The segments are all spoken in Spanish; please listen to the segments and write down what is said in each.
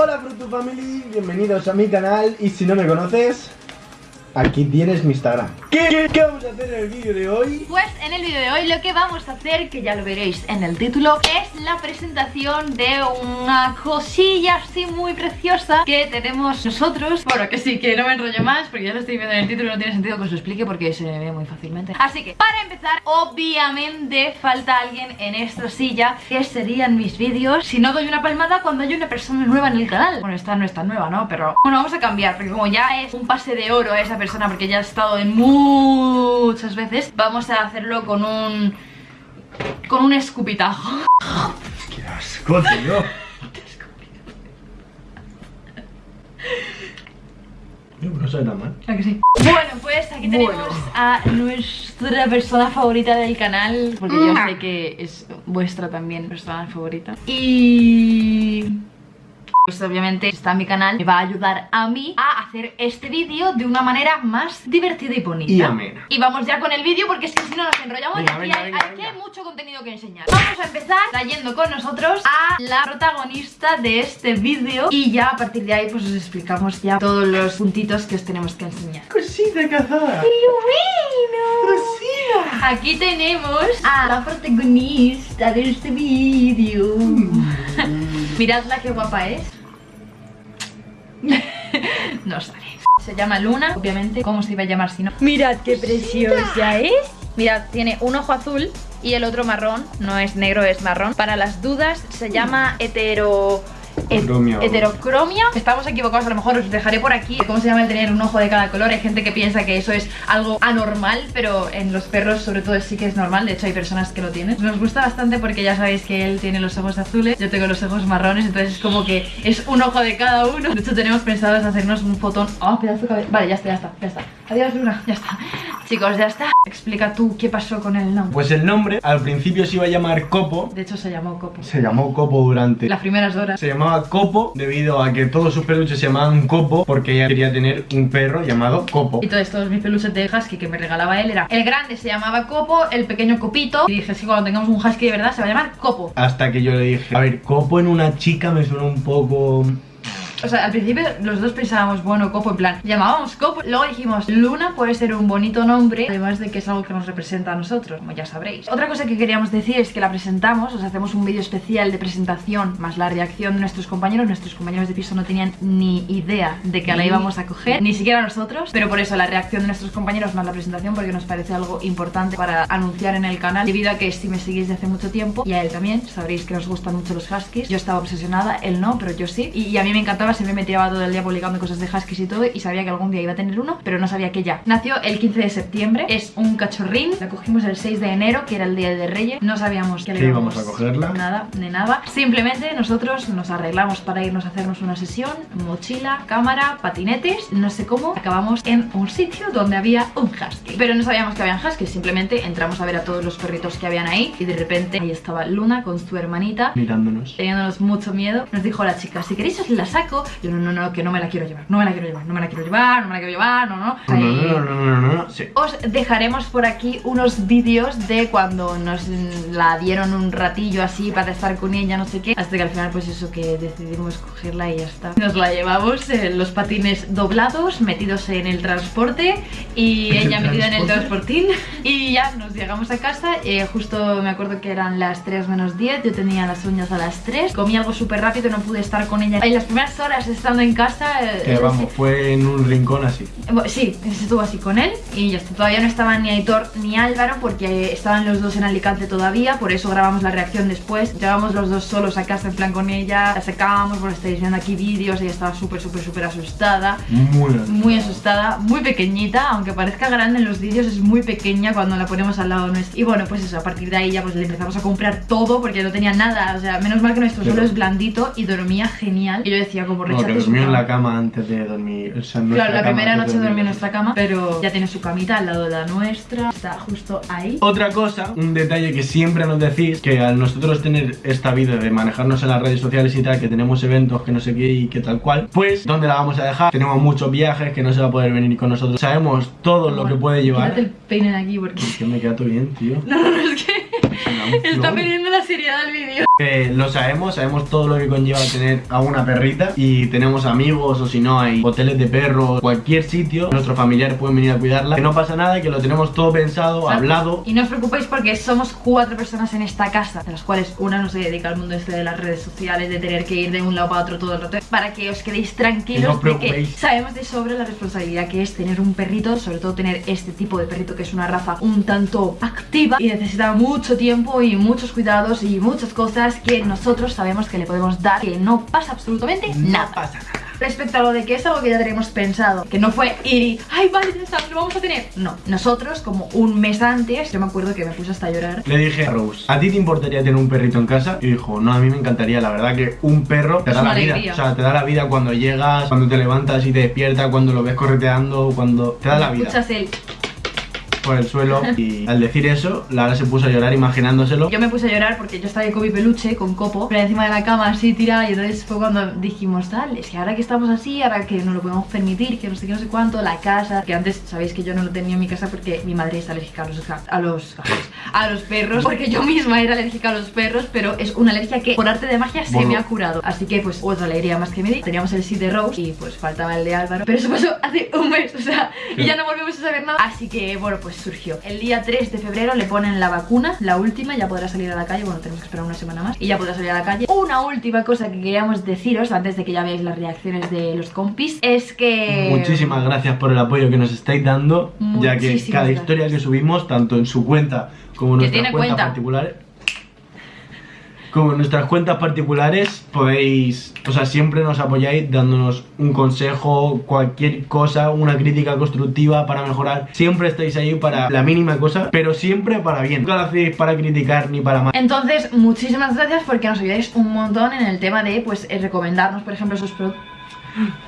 Hola Frutu Family, bienvenidos a mi canal y si no me conoces, aquí tienes mi Instagram. ¿Qué, qué vamos a hacer en el vídeo de hoy? Pues en el vídeo de hoy lo que vamos a hacer, que ya lo veréis en el título, es la presentación de una cosilla así muy preciosa que tenemos nosotros. Bueno, que sí, que no me enrollo más porque ya lo estoy viendo en el título y no tiene sentido que os lo explique porque se ve muy fácilmente. Así que, para empezar, obviamente falta alguien en esta silla que serían mis vídeos si no doy una palmada cuando hay una persona nueva en el canal. Bueno, esta no está nueva, ¿no? Pero bueno, vamos a cambiar porque como ya es un pase de oro a esa persona porque ya ha estado en muchas veces, vamos a hacerlo con un... con un escupitajo. ¡Qué asco, tío! No, no sabe tan mal. ¿A que sí? Bueno, pues aquí tenemos Bueno. a nuestra persona favorita del canal Porque yo Mm. sé que es vuestra también persona favorita Y... Pues obviamente está en mi canal Me va a ayudar a mí a hacer este vídeo de una manera más divertida y bonita. Y amena. Y vamos ya con el vídeo porque es que si no nos enrollamos Venga, y venga, hay, venga, aquí venga. hay mucho contenido que enseñar. Vamos a empezar trayendo con nosotros a la protagonista de este vídeo Y ya a partir de ahí pues os explicamos ya todos los puntitos que os tenemos que enseñar. ¡Cosita cazada! Aquí tenemos a la protagonista de este vídeo. Miradla qué guapa es No sale Se llama Luna, obviamente. ¿Cómo se iba a llamar si no? Mirad qué preciosa es Mirad, tiene un ojo azul y el otro marrón. No es negro, es marrón. Para las dudas se llama hetero... het- Cromia. heterocromia. Estamos equivocados, a lo mejor os dejaré por aquí. Cómo se llama el tener un ojo de cada color Hay gente que piensa que eso es algo anormal Pero en los perros sobre todo sí que es normal. De hecho hay personas que lo tienen. Nos gusta bastante porque ya sabéis que él tiene los ojos azules Yo tengo los ojos marrones Entonces es como que es un ojo de cada uno. De hecho tenemos pensado en hacernos un fotón. Oh, pedazo de cabello Vale, ya está, ya está, ya está. Adiós Luna, ya está Chicos, ya está. Explica tú qué pasó con el nombre. Pues el nombre al principio se iba a llamar Copo. De hecho se llamó Copo. Se llamó Copo durante Las primeras horas. Se llamaba Copo debido a que todos sus peluches se llamaban Copo porque ella quería tener un perro llamado Copo. Y entonces todos mis peluches de husky que me regalaba él era El grande se llamaba Copo, el pequeño Copito. Y dije, sí, cuando tengamos un husky de verdad se va a llamar Copo Hasta que yo le dije, a ver, Copo en una chica me suena un poco... O sea, al principio los dos pensábamos, bueno, Copo, en plan Llamábamos Copo, luego dijimos Luna puede ser un bonito nombre Además de que es algo que nos representa a nosotros, como ya sabréis. Otra cosa que queríamos decir es que la presentamos Os hacemos un vídeo especial de presentación Más la reacción de nuestros compañeros. Nuestros compañeros de piso no tenían ni idea de que la íbamos a coger Ni siquiera nosotros Pero por eso la reacción de nuestros compañeros más la presentación Porque nos parece algo importante para anunciar en el canal Debido a que si me seguís de hace mucho tiempo Y a él también, sabréis que nos gustan mucho los huskies. Yo estaba obsesionada, él no, pero yo sí Y, y a mí me encantaba, siempre me tiraba todo el día publicando cosas de huskies y todo Y sabía que algún día iba a tener uno, pero no sabía que ya Nació el 15 de septiembre, es un cachorrín La cogimos el 6 de enero, que era el día de Reyes No sabíamos que le Que íbamos a cogerla. Nada, de nada Simplemente nosotros nos arreglamos para irnos a hacernos una sesión Mochila, cámara, patinetes No sé cómo, acabamos en un sitio donde había un husky Pero no sabíamos que habían huskies Simplemente entramos a ver a todos los perritos que habían ahí Y de repente ahí estaba Luna con su hermanita Mirándonos. teniéndonos mucho miedo, nos dijo la chica, si queréis os la saco. Yo, no, no, no, que no me la quiero llevar, no me la quiero llevar, no me la quiero llevar, no me la quiero llevar, no, no. No, no, no, no, no, no, sí. os dejaremos por aquí unos vídeos de cuando nos la dieron un ratillo así para estar con ella, no sé qué. Hasta que al final, pues eso, que decidimos cogerla y ya está. Nos la llevamos en los patines doblados, metidos en el transporte y ¿El ella metida en el transportín. Y ya nos llegamos a casa. eh, justo me acuerdo que eran las 3 menos 10. Yo tenía las uñas a las 3. Comí algo súper rápido, no pude estar con ella. En las primeras horas estando en casa. eh, Que es vamos, fue en un rincón así. Sí, estuvo así con él y ya está. Todavía no estaban ni Aitor ni Álvaro porque estaban los dos en Alicante todavía, por eso grabamos la reacción después. Llevamos los dos solos a casa en plan con ella, la sacábamos, bueno, estáis viendo aquí vídeos, ella estaba súper, súper, súper asustada. Muy Muy asustada, muy pequeñita, aunque parezca grande en los vídeos, es muy pequeña cuando la ponemos al lado nuestro. Y bueno, pues eso, a partir de ahí ya pues le empezamos a comprar todo porque no tenía nada. O sea, menos mal que nuestro Pero- suelo es blandito y dormía genial. Y yo decía, como No, que rechace su durmió en la cama antes de dormir. O sea, en nuestra Claro, la primera noche dormí en dormir. nuestra cama, pero ya tiene su camita al lado de la nuestra, está justo ahí. Otra cosa, un detalle que siempre nos decís, que al nosotros tener esta vida de manejarnos en las redes sociales y tal, que tenemos eventos, que no sé qué y que tal cual, pues, ¿dónde la vamos a dejar? Tenemos muchos viajes, que no se va a poder venir con nosotros. Sabemos todo lo que puede llevar. El peine de aquí porque... Es que me queda todo bien, tío. No, no, no, es que está perdiendo la seriedad del vídeo. Lo sabemos, sabemos todo lo que conlleva tener a una perrita y tenemos amigos o si no hay hoteles de perros, cualquier sitio, nuestros familiares pueden venir a cuidarla, que no pasa nada que lo tenemos todo pensado, hablado. Y no os preocupéis porque somos cuatro personas en esta casa, de las cuales una no se dedica al mundo este de las redes sociales, de tener que ir de un lado para otro todo el rato, para que os quedéis tranquilos de que sabemos de sobre la responsabilidad que es tener un perrito, sobre todo tener este tipo de perrito que es una raza un tanto activa y necesita mucho tiempo y muchos cuidados y muchas cosas que nosotros sabemos que le podemos dar Que no pasa absolutamente nada. pasa nada. Respecto a lo de que es algo que ya tenemos pensado Que no fue ir y, ay vale, ya lo vamos a tener No, nosotros como un mes antes Yo me acuerdo que me puse hasta a llorar. Le dije a Rose, ¿a ti te importaría tener un perrito en casa? Y dijo, no, a mí me encantaría, la verdad que un perro te da la vida O sea, te da la vida cuando llegas, cuando te levantas y te despiertas Cuando lo ves correteando, cuando te da la vida. Escuchas el por el suelo y al decir eso, Lara se puso a llorar imaginándoselo. Yo me puse a llorar porque yo estaba con mi peluche, con Copo, pero encima de la cama así tirada y entonces fue cuando dijimos, tal, es que ahora que estamos así, ahora que no lo podemos permitir, que no sé qué, no sé cuánto, la casa, que antes sabéis que yo no lo tenía en mi casa porque mi madre es alérgica a los, a los, a los perros, porque yo misma era alérgica a los perros, pero es una alergia que por arte de magia se me ha curado. Así que pues otra alegría más que me di. Teníamos el sí de Rose y pues faltaba el de Álvaro, pero eso pasó hace un mes, o sea, y ya no volvemos a saber nada. Así que bueno, pues surgió. El día 3 de febrero le ponen la vacuna, la última, ya podrá salir a la calle, bueno, tenemos que esperar una semana más y ya podrá salir a la calle. Una última cosa que queríamos deciros antes de que ya veáis las reacciones de los compis es que... Muchísimas gracias por el apoyo que nos estáis dando, ya que cada historia que subimos, tanto en su cuenta como en nuestras cuentas particulares como en nuestras cuentas particulares podéis, o sea, siempre nos apoyáis dándonos un consejo, cualquier cosa, una crítica constructiva para mejorar. Siempre estáis ahí para la mínima cosa, pero siempre para bien. Nunca lo hacéis para criticar ni para mal. Entonces, muchísimas gracias porque nos ayudáis un montón en el tema de, pues, recomendarnos, por ejemplo, esos productos.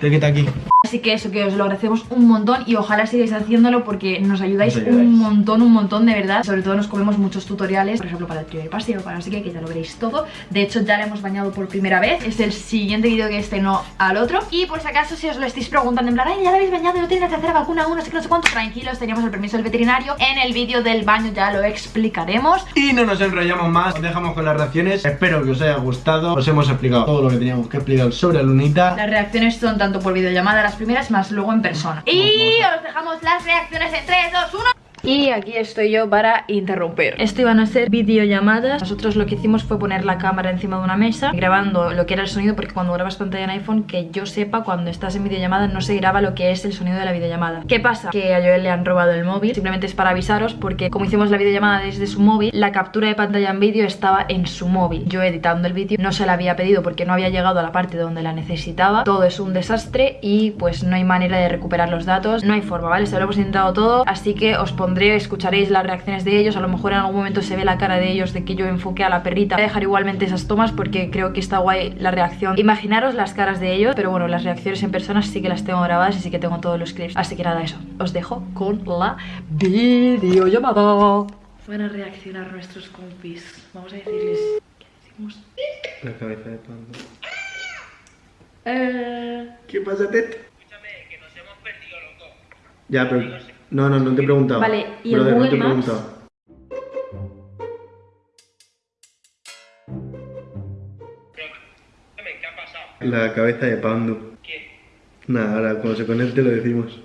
Te quita aquí. Así que eso, que os lo agradecemos un montón y ojalá sigáis haciéndolo porque nos ayudáis, un montón, un montón de verdad. Sobre todo nos comemos muchos tutoriales, por ejemplo para el primer paseo, para así que, que ya lo veréis todo. De hecho ya le hemos bañado por primera vez, es el siguiente vídeo que este no al otro. Y por si acaso si os lo estáis preguntando en plan, ay, ya lo habéis bañado, no tenéis que hacer vacuna aún, no sé qué, no sé cuánto, tranquilos, teníamos el permiso del veterinario. En el vídeo del baño ya lo explicaremos. Y no nos enrollamos más, os dejamos con las reacciones. Espero que os haya gustado, os hemos explicado todo lo que teníamos que explicar sobre Lunita. Las reacciones son tanto por videollamada las primeras, más luego en persona. Y os dejamos las reacciones en 3, 2, 1. Y aquí estoy yo para interromper Esto iban a ser videollamadas. Nosotros lo que hicimos fue poner la cámara encima de una mesa Grabando lo que era el sonido Porque cuando grabas pantalla en iPhone Que yo sepa, cuando estás en videollamada No se graba lo que es el sonido de la videollamada. ¿Qué pasa? Que a Joel le han robado el móvil Simplemente es para avisaros Porque como hicimos la videollamada desde su móvil La captura de pantalla en vídeo estaba en su móvil. Yo editando el vídeo no se la había pedido Porque no había llegado a la parte donde la necesitaba. Todo es un desastre Y pues no hay manera de recuperar los datos No hay forma, ¿vale? Se lo hemos intentado todo Así que os pondré, escucharéis las reacciones de ellos. A lo mejor en algún momento se ve la cara de ellos de que yo enfoqué a la perrita. Voy a dejar igualmente esas tomas porque creo que está guay la reacción. Imaginaros las caras de ellos Pero bueno, las reacciones en persona sí que las tengo grabadas y sí que tengo todos los clips. Así que nada, eso, os dejo con la videollamada. Van a reaccionar nuestros compis. Vamos a decirles... ¿Qué decimos? La cabeza de panda. Eh... ¿Qué pasa, Ted? Escúchame, que nos hemos perdido los dos. Ya, pero... No, no, no te he preguntado. Vale, ¿y el Google no Maps? ¿Qué ha pasado? La cabeza de Pandu. ¿Qué? Nada, ahora cuando se conecte lo decimos.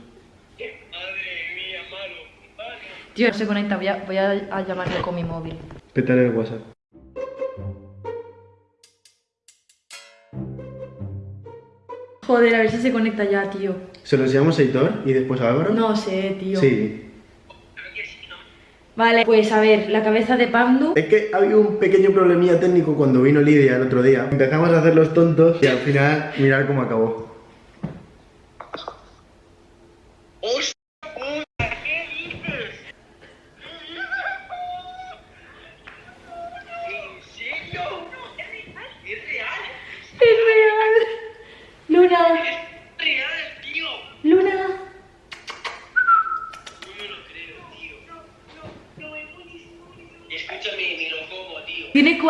Madre mía, malo. Vale. Tío, se conecta, voy a, voy a, llamarle con mi móvil. Pétale el WhatsApp. Joder, a ver si se conecta ya, tío. ¿Se lo enseñamos a Hitor y después a Álvaro? No sé, tío. Sí. Vale, pues a ver, la cabeza de Pandu Es que había un pequeño problemilla técnico cuando vino Lidia el otro día Empezamos a hacer los tontos y al final mirar cómo acabó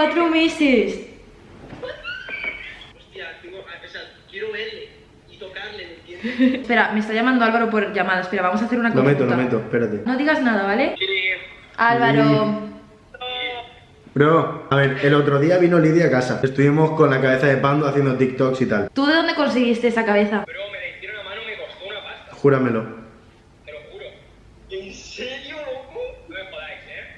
cuatro meses. Hostia, tengo, o sea, quiero verle y tocarle, ¿me entiendes? Espera, me está llamando Álvaro por llamada. Espera, vamos a hacer una cosa. Lo meto, lo meto, espérate. No digas nada, ¿vale? Álvaro. Bro, a ver, el otro día vino Lidia a casa. Estuvimos con la cabeza de Pando haciendo TikToks y tal. ¿Tú de dónde conseguiste esa cabeza? Bro, me la hicieron a mano y me costó una pasta. Júramelo. Te lo juro. ¿En serio, loco? No me jodáis, ¿eh?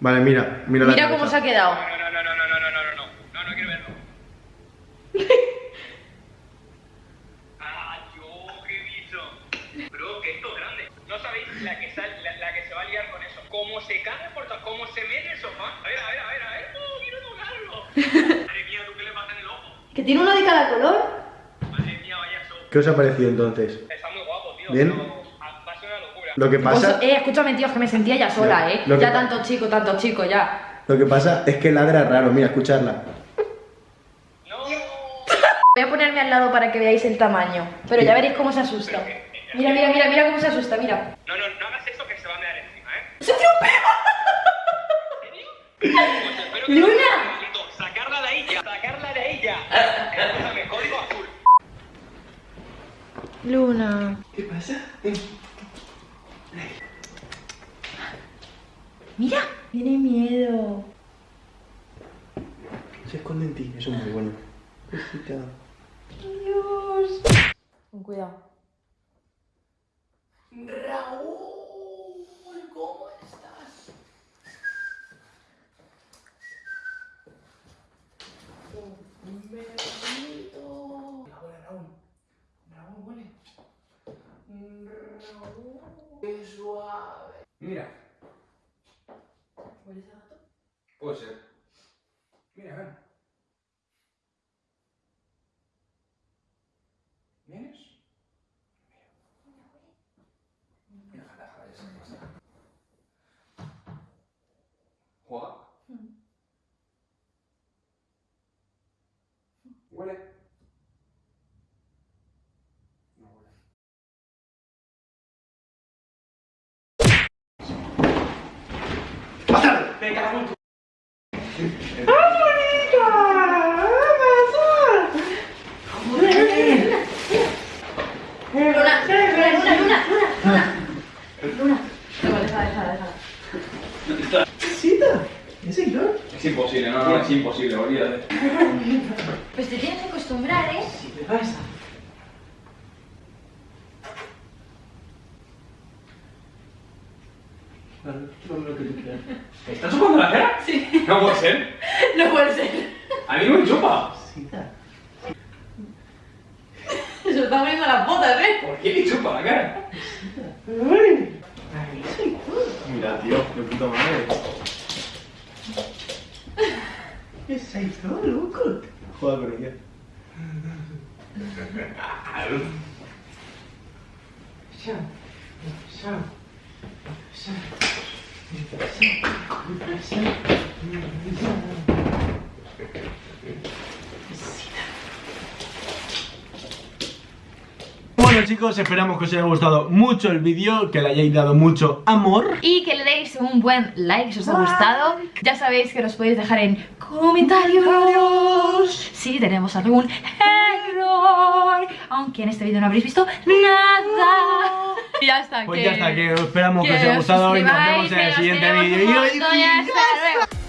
Vale, mira, mira la Mira cabeza. cómo se ha quedado. No, no, no, no, no, no, no, no, no. No, no quiero verlo. ah, yo qué bicho. Bro, que esto es grande. No sabéis la que, sal, la, la que se va a liar con eso. Cómo se cae por todo, cómo se mete el sofá. A ver, a ver, a ver, a ver. Oh, quiero tocarlo. Madre mía, ¿tú qué le pasa en el ojo? ¿Que tiene uno de cada color? Madre mía, vaya show. ¿Qué os ha parecido entonces? Está muy guapo, tío. Bien. pero Va a ser una locura. Lo que pasa, Pues, eh, escúchame, tío, que me sentía ya sola, eh. Lo que Ya tanto chico, tanto chico, ya. lo que pasa es que ladra raro, mira, escucharla. No. Voy a ponerme al lado para que veáis el tamaño. Pero ya veréis cómo se asusta. Mira, mira, mira, mira cómo se asusta, mira. No, no, no hagas eso que se va a mear encima, ¿eh? ¡Se dio un pelo! Pues espero que ¡Luna! no- Sacarla de ya. Sacarla de ya. Escúchame, código azul. Luna. ¿Qué pasa? Mira, tiene miedo. Se esconde en ti, eso es muy bueno. Cosita. Dios. Con cuidado. Raúl, ¿cómo estás? Un besito. Hola, Raúl. Raúl, huele. Raúl, qué suave. Mira huele ese gato? Puede ser. Mira, a ver. ¡Venga, Raúl! Luna, Luna, Luna, Luna, Luna. ¿Es imposible, no, no, es imposible, olvídate. Pues te tienes que acostumbrar, ¿eh? Vale, no lo que tú quieras. ¿Me estás chupando la cara? Sí. No puede ser. No puede ser. A mí no me chupa. Cita. Se lo está poniendo las botas, ¿eh? ¿Por qué me chupa la cara? Mira, tío, de puta madre. ¿Qué es eso, loco? Joder con ella. Bueno chicos, esperamos que os haya gustado mucho el vídeo, que le hayáis dado mucho amor. Y que le deis un buen like si os ha gustado. Ya sabéis que nos podéis dejar en comentarios si tenemos algún Aunque en este vídeo no habréis visto nada. Y ya está. Pues que- ya está, que esperamos que, os haya gustado y nos vemos en el siguiente vídeo. Y- montón y hasta luego.